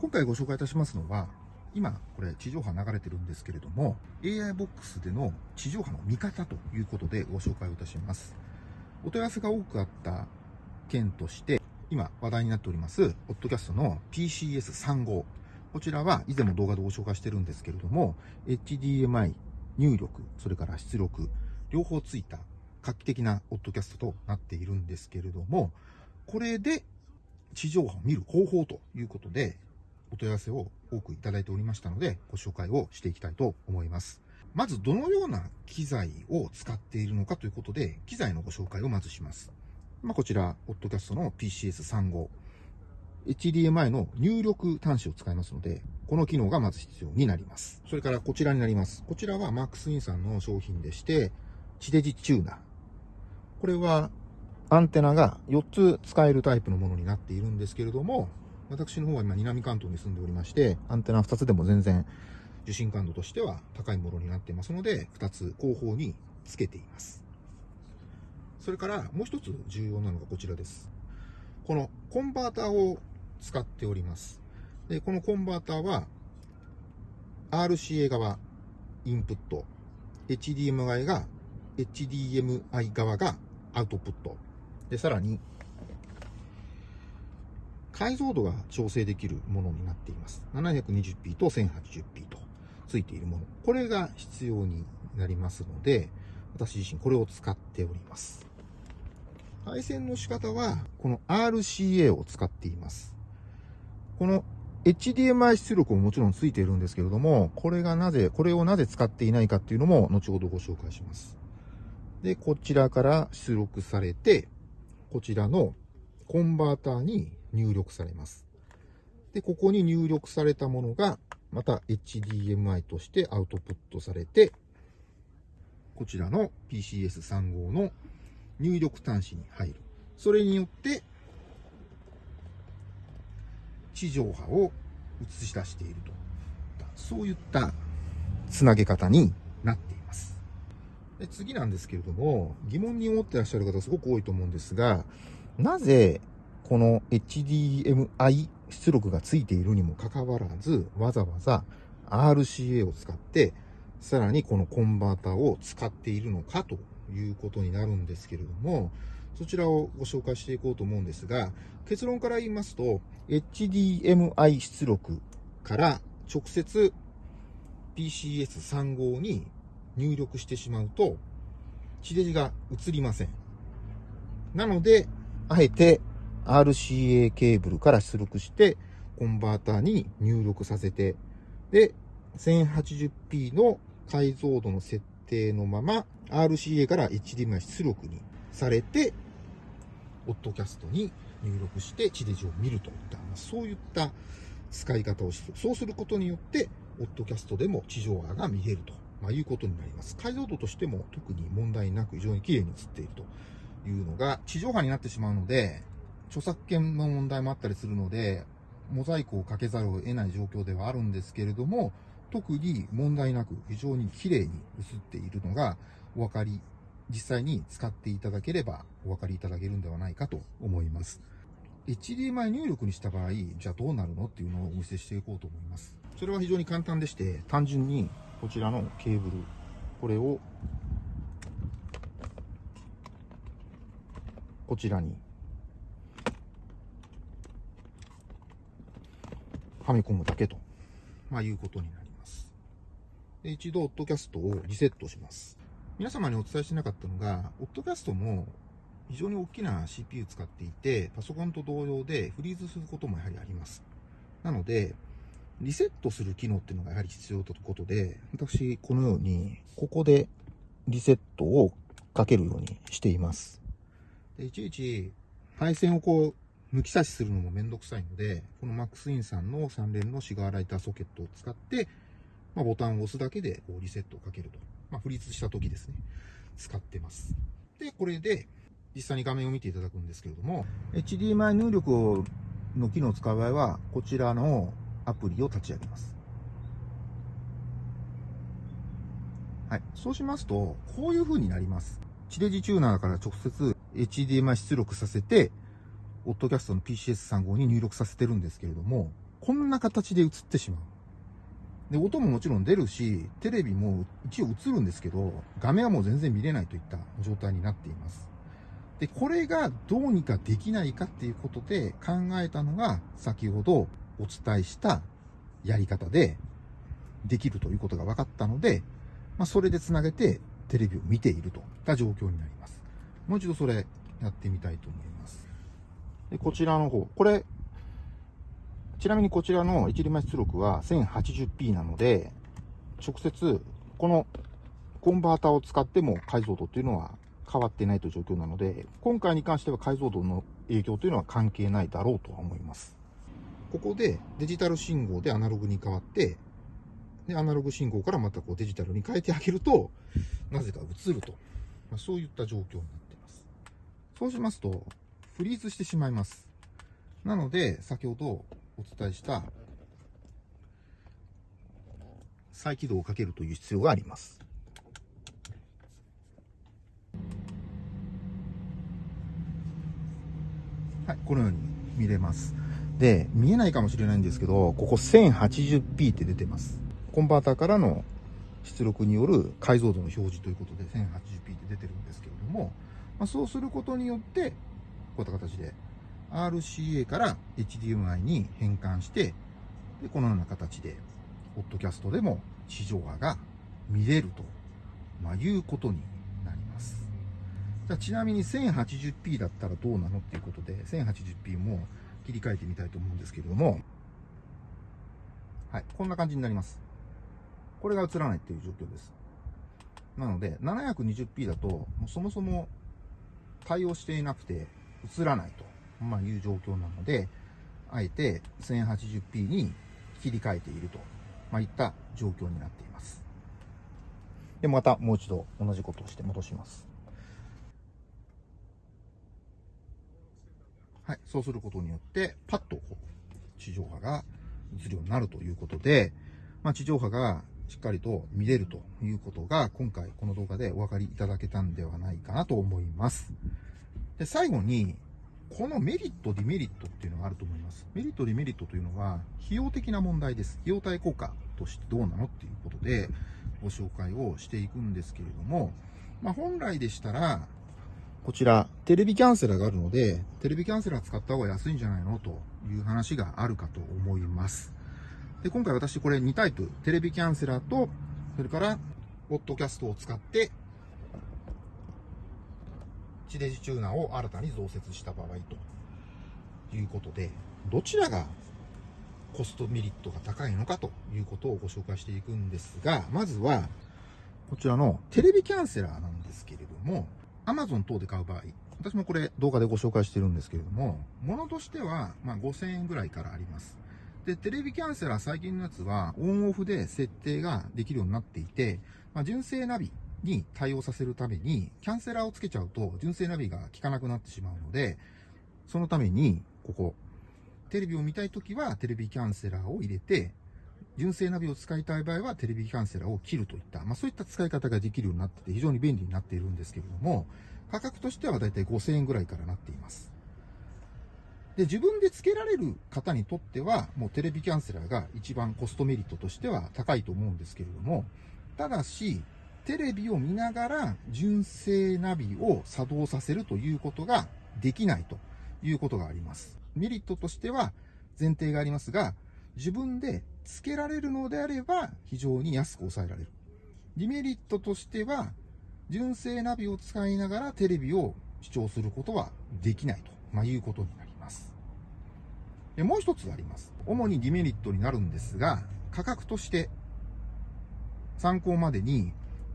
今回ご紹介いたしますのは、今、これ地上波流れてるんですけれども、AI ボックスでの地上波の見方ということでご紹介をいたします。お問い合わせが多くあった件として、今話題になっております、ポッドキャストの PCS35。こちらは以前も動画でご紹介してるんですけれども、HDMI 入力、それから出力、両方ついた画期的なポッドキャストとなっているんですけれども、これで地上波を見る方法ということで、お問い合わせを多くいただいておりましたので、ご紹介をしていきたいと思います。まず、どのような機材を使っているのかということで、機材のご紹介をまずします。まあ、こちら、ポッドキャストの PCS35。HDMI の入力端子を使いますので、この機能がまず必要になります。それからこちらになります。こちらは MaxIn さんの商品でして、地デジチューナー。これはアンテナが4つ使えるタイプのものになっているんですけれども、私の方は今南関東に住んでおりまして、アンテナ2つでも全然受信感度としては高いものになっていますので、2つ後方につけています。それからもう一つ重要なのがこちらです。このコンバーターを使っております。で、このコンバーターは RCA 側インプット、HDMI が HDMI 側がアウトプット。で、さらに解像度が調整できるものになっています。720p と 1080p とついているもの。これが必要になりますので、私自身これを使っております。配線の仕方は、この RCA を使っています。この HDMI 出力ももちろんついているんですけれども、これがなぜ、これをなぜ使っていないかっていうのも後ほどご紹介します。で、こちらから出力されて、こちらのコンバーターに入力されます。で、ここに入力されたものが、また HDMI としてアウトプットされて、こちらの PCS35 の入力端子に入る。それによって、地上波を映し出していると。そういったつなげ方になっています。で次なんですけれども、疑問に思ってらっしゃる方すごく多いと思うんですが、なぜこの HDMI 出力がついているにもかかわらず、わざわざ RCA を使って、さらにこのコンバーターを使っているのかということになるんですけれども、そちらをご紹介していこうと思うんですが、結論から言いますと、HDMI 出力から直接 PCS35 に入力してしまうと、地デジが映りません。なので、あえて RCA ケーブルから出力して、コンバーターに入力させて、で、1080p の解像度の設定のまま、RCA から HDMI 出力にされて、オッドキャストに入力して地デジを見るといった、そういった使い方をする。そうすることによって、オッドキャストでも地上波が見れると、まあ、いうことになります。解像度としても特に問題なく非常に綺麗に映っているというのが、地上波になってしまうので、著作権の問題もあったりするので、モザイクをかけざるを得ない状況ではあるんですけれども、特に問題なく非常に綺麗に映っているのがお分かり、実際に使っていただければお分かりいただけるんではないかと思います。HDMI 入力にした場合、じゃあどうなるのっていうのをお見せしていこうと思います。それは非常に簡単でして、単純にこちらのケーブル、これをこちらにはめ込むだけと、まあ、いうことになります。で一度、オッドキャストをリセットします。皆様にお伝えしてなかったのが、オッドキャストも非常に大きな CPU 使っていて、パソコンと同様でフリーズすることもやはりあります。なので、リセットする機能っていうのがやはり必要ということで、私、このように、ここでリセットをかけるようにしています。でいちいち配線をこう抜き差しするのもめんどくさいので、この MaxIn さんの3連のシガーライターソケットを使って、まあ、ボタンを押すだけでこうリセットをかけると。まあ、フリーズした時ですね。使ってます。で、これで実際に画面を見ていただくんですけれども、HDMI 入力の機能を使う場合は、こちらのアプリを立ち上げます。はい。そうしますと、こういう風になります。地デジチューナーから直接 HDMI 出力させて、オッドキャストの PCS35 に入力させてるんですけれども、こんな形で映ってしまう。で、音ももちろん出るし、テレビも一応映るんですけど、画面はもう全然見れないといった状態になっています。で、これがどうにかできないかっていうことで考えたのが、先ほどお伝えしたやり方で、できるということが分かったので、まあ、それでつなげてテレビを見ているといった状況になります。もう一度それやってみたいと思います。で、こちらの方、これ、ちなみにこちらの一輪出力は 1080p なので、直接このコンバータを使っても解像度っていうのは変わってないという状況なので、今回に関しては解像度の影響というのは関係ないだろうとは思います。ここでデジタル信号でアナログに変わって、で、アナログ信号からまたこうデジタルに変えてあげると、なぜか映ると。まあ、そういった状況になっています。そうしますと、フリーズしてしまいます。なので、先ほどお伝えした再起動をかけるという必要があります。はい、このように見れます。で、見えないかもしれないんですけど、ここ 1080p って出てます。コンバーターからの出力による解像度の表示ということで 1080p って出てるんですけれども、まあ、そうすることによって、こういった形で RCA から HDMI に変換して、で、このような形で、ポッドキャストでも地上波が見れると、まあ、いうことになります。じゃあちなみに 1080p だったらどうなのっていうことで、1080p も切り替えてみたいと思うんですけれども、はい、こんな感じになります。これが映らないっていう状況です。なので、720p だと、もうそもそも対応していなくて映らないと、まあ、いう状況なので、あえて 1080p に切り替えていると、まあ、いった状況になっています。で、またもう一度同じことをして戻します。はい、そうすることによって、パッと地上波が映るようになるということで、まあ、地上波がしっかりと見れるということが、今回この動画でお分かりいただけたんではないかなと思います。で、最後に、このメリット、デメリットっていうのがあると思います。メリット、デメリットというのは、費用的な問題です。費用対効果としてどうなのっていうことで、ご紹介をしていくんですけれども、まあ、本来でしたら、こちら、テレビキャンセラーがあるので、テレビキャンセラー使った方が安いんじゃないのという話があるかと思います。で、今回私これ2タイプ、テレビキャンセラーと、それから、ポッドキャストを使って、地デジチューナーを新たに増設した場合ということで、どちらがコストメリットが高いのかということをご紹介していくんですが、まずは、こちらのテレビキャンセラーなんですけれども、Amazon 等で買う場合、私もこれ動画でご紹介してるんですけれども、ものとしては、ま5000円ぐらいからあります。で、テレビキャンセラー最近のやつはオンオフで設定ができるようになっていて、まあ、純正ナビに対応させるために、キャンセラーをつけちゃうと純正ナビが効かなくなってしまうので、そのために、ここ、テレビを見たいときはテレビキャンセラーを入れて、純正ナビを使いたい場合はテレビキャンセラーを切るといった、まあそういった使い方ができるようになってて非常に便利になっているんですけれども、価格としてはだいたい5000円ぐらいからなっています。で、自分で付けられる方にとっては、もうテレビキャンセラーが一番コストメリットとしては高いと思うんですけれども、ただし、テレビを見ながら純正ナビを作動させるということができないということがあります。メリットとしては前提がありますが、自分で付けられるのであれば非常に安く抑えられる。デメリットとしては、純正ナビを使いながらテレビを視聴することはできないと、まあ、いうことになります。もう一つあります。主にデメリットになるんですが、価格として参考までに、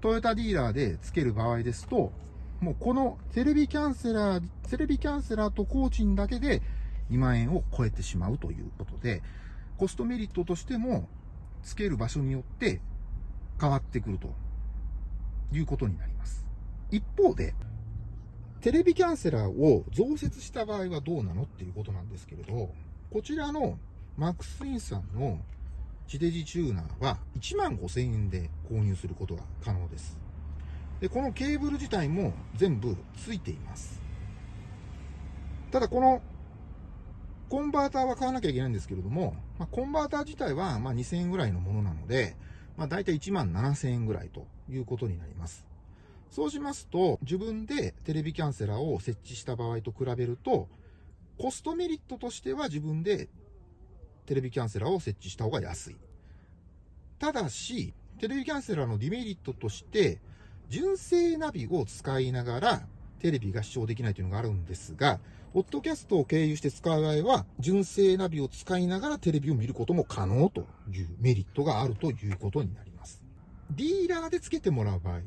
トヨタディーラーで付ける場合ですと、もうこのテレビキャンセラー、テレビキャンセラーと工賃だけで2万円を超えてしまうということで、コストメリットとしても付ける場所によって変わってくるということになります。一方で、テレビキャンセラーを増設した場合はどうなのっていうことなんですけれど、こちらのマックスインさんの地デジチューナーは1万5000円で購入することが可能です。で、このケーブル自体も全部ついています。ただこのコンバーターは買わなきゃいけないんですけれども、まあ、コンバーター自体はま2000円ぐらいのものなので、まあ、大体1万7000円ぐらいということになります。そうしますと、自分でテレビキャンセラーを設置した場合と比べると、コストメリットとしては自分でテレビキャンセラーを設置した方が安い。ただし、テレビキャンセラーのデメリットとして、純正ナビを使いながらテレビが視聴できないというのがあるんですが、ポッドキャストを経由して使う場合は、純正ナビを使いながらテレビを見ることも可能というメリットがあるということになります。ディーラーで付けてもらう場合、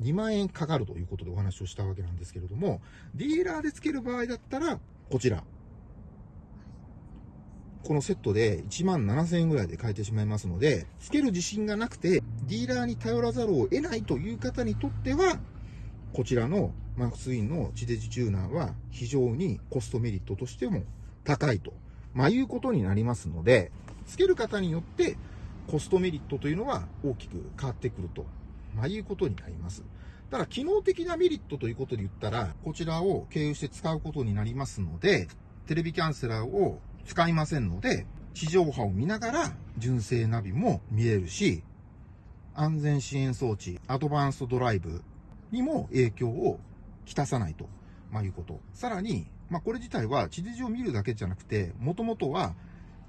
2万円かかるということでお話をしたわけなんですけれども、ディーラーで付ける場合だったら、こちら。このセットで1万7000円ぐらいで買えてしまいますので、付ける自信がなくて、ディーラーに頼らざるを得ないという方にとっては、こちらのマークツインの地デジチューナーは非常にコストメリットとしても高いと、まあ、いうことになりますので、付ける方によってコストメリットというのは大きく変わってくると、まあ、いうことになります。ただ、機能的なメリットということで言ったら、こちらを経由して使うことになりますので、テレビキャンセラーを使いませんので、地上波を見ながら純正ナビも見れるし、安全支援装置、アドバンストドライブにも影響をきたさないと、まあ、いうこと。さらに、まあ、これ自体は地デジを見るだけじゃなくて、もともとは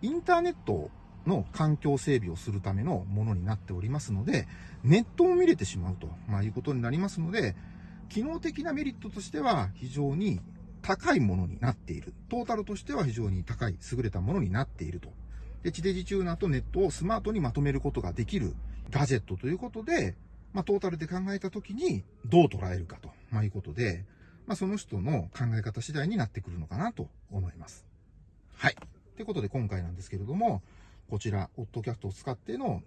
インターネットの環境整備をするためのものになっておりますので、ネットを見れてしまうと、まあ、いうことになりますので、機能的なメリットとしては非常に高いものになっている。トータルとしては非常に高い、優れたものになっていると。で、地デジチューナーとネットをスマートにまとめることができるガジェットということで、まあ、トータルで考えたときにどう捉えるかと、まあ、いうことで、まあ、その人の考え方次第になってくるのかなと思います。はい。ということで今回なんですけれども、こちら、オットキャストを使っての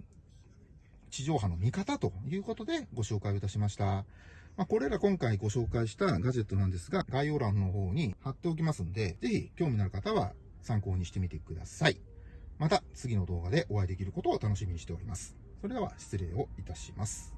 地上波の見方ということでご紹介をいたしました。まあ、これら今回ご紹介したガジェットなんですが、概要欄の方に貼っておきますんで、ぜひ興味のある方は参考にしてみてください。また次の動画でお会いできることを楽しみにしております。それでは失礼をいたします。